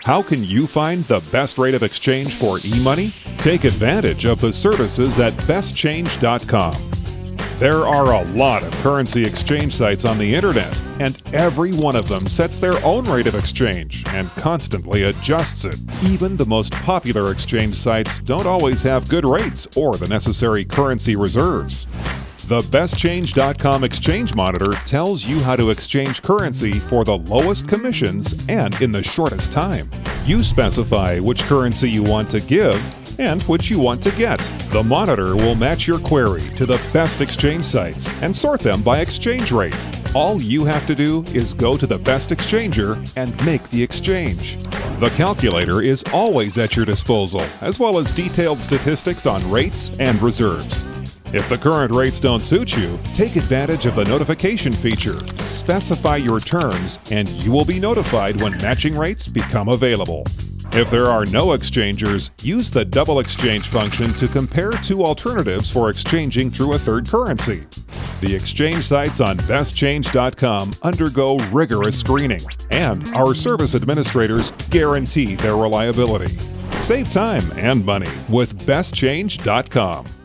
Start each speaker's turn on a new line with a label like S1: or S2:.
S1: How can you find the best rate of exchange for e-money? Take advantage of the services at bestchange.com. There are a lot of currency exchange sites on the internet, and every one of them sets their own rate of exchange and constantly adjusts it. Even the most popular exchange sites don't always have good rates or the necessary currency reserves. The BestChange.com Exchange Monitor tells you how to exchange currency for the lowest commissions and in the shortest time. You specify which currency you want to give and which you want to get. The monitor will match your query to the best exchange sites and sort them by exchange rate. All you have to do is go to the best exchanger and make the exchange. The calculator is always at your disposal, as well as detailed statistics on rates and reserves. If the current rates don't suit you, take advantage of the notification feature. Specify your terms, and you will be notified when matching rates become available. If there are no exchangers, use the double exchange function to compare two alternatives for exchanging through a third currency. The exchange sites on bestchange.com undergo rigorous screening, and our service administrators guarantee their reliability. Save time and money with bestchange.com.